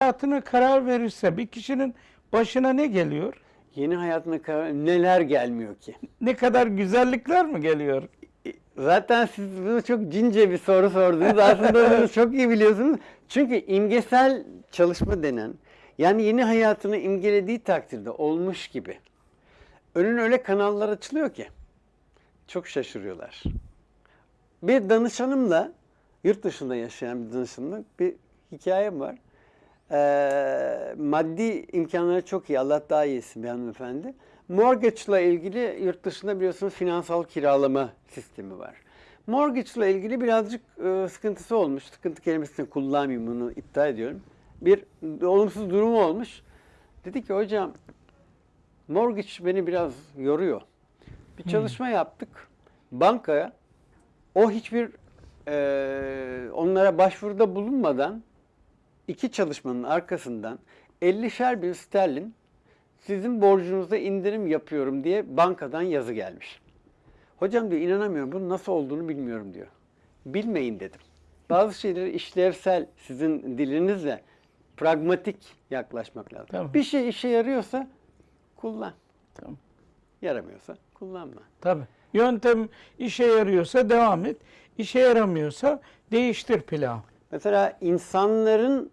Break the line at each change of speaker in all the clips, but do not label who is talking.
hayatına karar verirse bir kişinin başına ne geliyor?
Yeni hayatına karar neler gelmiyor ki?
Ne kadar güzellikler mi geliyor?
Zaten siz bunu çok cince bir soru sordunuz. Aslında bunu çok iyi biliyorsunuz. Çünkü imgesel çalışma denen, yani yeni hayatını imgelediği takdirde olmuş gibi. Önün öyle kanallar açılıyor ki. Çok şaşırıyorlar. Bir danışanımla, yurt dışında yaşayan bir danışanımla bir hikayem var. Ee, maddi imkanları çok iyi. Allah daha iyisin bir hanımefendi. Mortgage ile ilgili yurt dışında biliyorsunuz finansal kiralama sistemi var. Mortgage ile ilgili birazcık e, sıkıntısı olmuş. Sıkıntı kelimesini kullanmayayım bunu iddia ediyorum. Bir olumsuz durumu olmuş. Dedi ki hocam mortgage beni biraz yoruyor. Bir çalışma yaptık. Bankaya o hiçbir e, onlara başvuruda bulunmadan iki çalışmanın arkasından 50'şer bin sterlin sizin borcunuza indirim yapıyorum diye bankadan yazı gelmiş. Hocam diyor inanamıyorum bunun nasıl olduğunu bilmiyorum diyor. Bilmeyin dedim. Bazı şeyleri işlevsel sizin dilinizle pragmatik yaklaşmak lazım.
Tamam.
Bir şey işe yarıyorsa kullan.
Tamam.
Yaramıyorsa kullanma.
Tabii. Yöntem işe yarıyorsa devam et. İşe yaramıyorsa değiştir planı.
Mesela insanların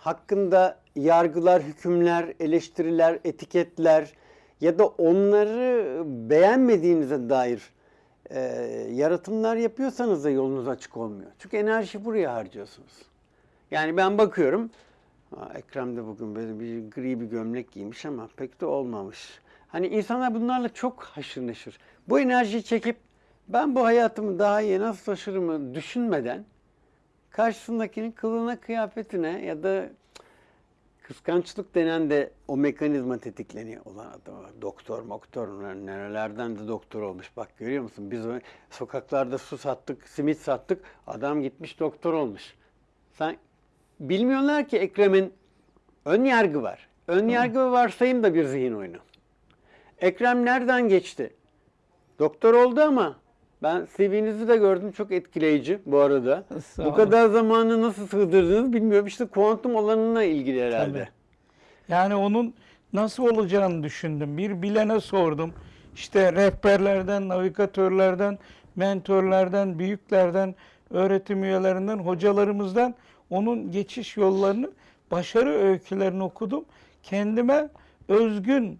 hakkında yargılar, hükümler, eleştiriler, etiketler ya da onları beğenmediğinize dair e, yaratımlar yapıyorsanız da yolunuz açık olmuyor. Çünkü enerji buraya harcıyorsunuz. Yani ben bakıyorum, Ekrem de bugün böyle bir gri bir gömlek giymiş ama pek de olmamış. Hani insanlar bunlarla çok haşır neşir. Bu enerjiyi çekip ben bu hayatımı daha iyi nasıl taşırımı düşünmeden karşısındakinin kılığına, kıyafetine ya da kıskançlık denen de o mekanizma tetikleniyor. Ulan adam doktor moktor nerelerden de doktor olmuş. Bak görüyor musun? Biz sokaklarda su sattık, simit sattık. Adam gitmiş doktor olmuş. Sen bilmiyorlar ki Ekrem'in ön yargı var. Ön yargı ve varsayım da bir zihin oyunu. Ekrem nereden geçti? Doktor oldu ama ben CV'nizi de gördüm çok etkileyici bu arada.
Sağ
bu kadar zamanı nasıl sığdırdınız bilmiyorum. İşte kuantum alanına ilgili herhalde.
Tabii. Yani onun nasıl olacağını düşündüm. Bir bilene sordum. İşte rehberlerden, navigatörlerden, mentörlerden, büyüklerden, öğretim üyelerinden, hocalarımızdan onun geçiş yollarını, başarı öykülerini okudum. Kendime özgün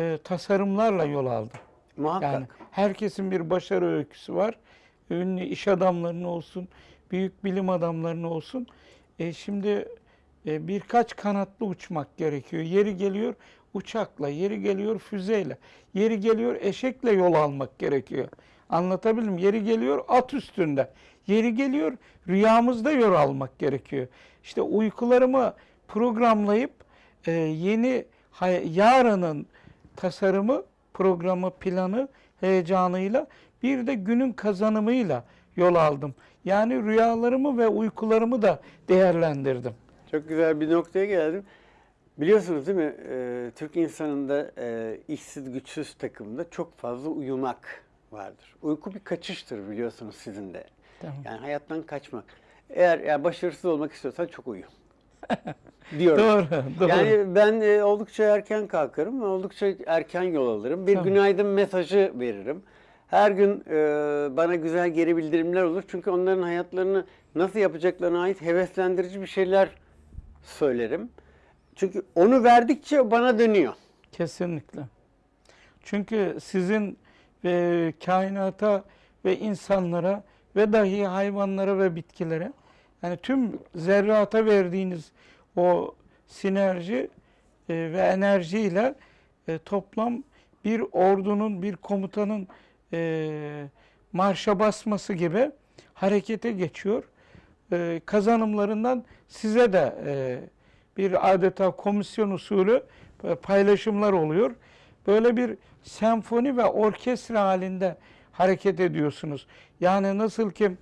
e, tasarımlarla yol aldım.
Muhakkak.
Yani herkesin bir başarı öyküsü var. Ünlü iş adamlarının olsun, büyük bilim adamlarının olsun. E şimdi e, birkaç kanatlı uçmak gerekiyor. Yeri geliyor uçakla, yeri geliyor füzeyle, yeri geliyor eşekle yol almak gerekiyor. Anlatabildim? Yeri geliyor at üstünde, yeri geliyor rüyamızda yol almak gerekiyor. İşte uykularımı programlayıp e, yeni yarının tasarımı, programı, planı, heyecanıyla bir de günün kazanımıyla yol aldım. Yani rüyalarımı ve uykularımı da değerlendirdim.
Çok güzel bir noktaya geldim. Biliyorsunuz değil mi? e, Türk insanında e, işsiz güçsüz takımda çok fazla uyumak vardır. Uyku bir kaçıştır biliyorsunuz sizin de.
Tamam.
Yani hayattan kaçmak. Eğer yani başarısız olmak istiyorsan çok uyu. Diyorum.
Doğru, doğru.
Yani ben e, oldukça erken kalkarım, oldukça erken yol alırım. Bir
Tamam.
günaydın mesajı veririm. Her gün e, bana güzel geri bildirimler olur. Çünkü onların hayatlarını nasıl yapacaklarına ait heveslendirici bir şeyler söylerim. Çünkü onu verdikçe bana dönüyor.
Kesinlikle. Çünkü sizin e, kainata ve insanlara ve dahi hayvanlara ve bitkilere yani tüm zerrata verdiğiniz o sinerji e, ve enerjiyle e, toplam bir ordunun, bir komutanın e, marşa basması gibi harekete geçiyor. E, kazanımlarından size de e, bir adeta komisyon usulü e, paylaşımlar oluyor. Böyle bir senfoni ve orkestra halinde hareket ediyorsunuz. Yani nasıl ki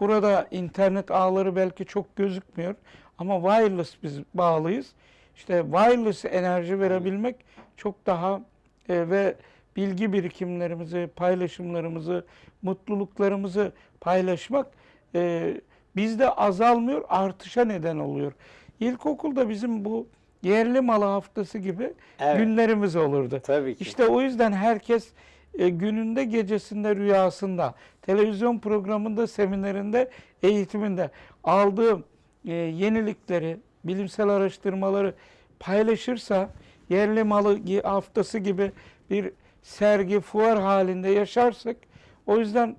burada internet ağları belki çok gözükmüyor ama wireless biz bağlıyız. İşte wireless enerji verebilmek çok daha e, ve bilgi birikimlerimizi, paylaşımlarımızı, mutluluklarımızı paylaşmak e, bizde azalmıyor, artışa neden oluyor. İlkokulda bizim bu yerli malı haftası gibi
Evet.
günlerimiz olurdu.
Tabii ki.
İşte o yüzden herkes e, gününde, gecesinde, rüyasında, televizyon programında, seminerinde, eğitiminde aldığı e, yenilikleri, bilimsel araştırmaları paylaşırsa yerli malı haftası gibi bir sergi, fuar halinde yaşarsak o yüzden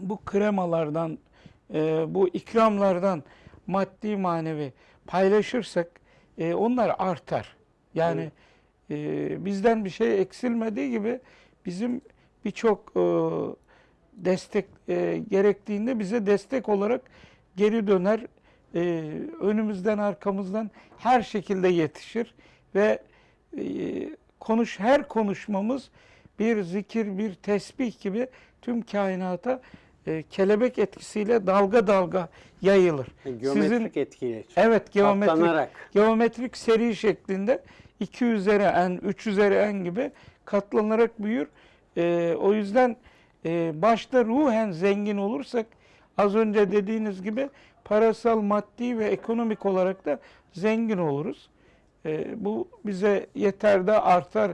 bu kremalardan, e, bu ikramlardan maddi manevi paylaşırsak e, onlar artar. Yani e, bizden bir şey eksilmediği gibi bizim birçok e, destek e, gerektiğinde bize destek olarak geri döner. E, önümüzden arkamızdan her şekilde yetişir ve e, konuş her konuşmamız bir zikir, bir tesbih gibi tüm kainata e, kelebek etkisiyle dalga dalga yayılır.
Geometrik etkiyle.
Evet geometrik
Katlanarak.
geometrik seri şeklinde 2 üzeri n, 3 üzeri n gibi katlanarak büyür. Ee, o yüzden e, başta ruhen zengin olursak az önce dediğiniz gibi parasal, maddi ve ekonomik olarak da zengin oluruz. Ee, bu bize yeter de artar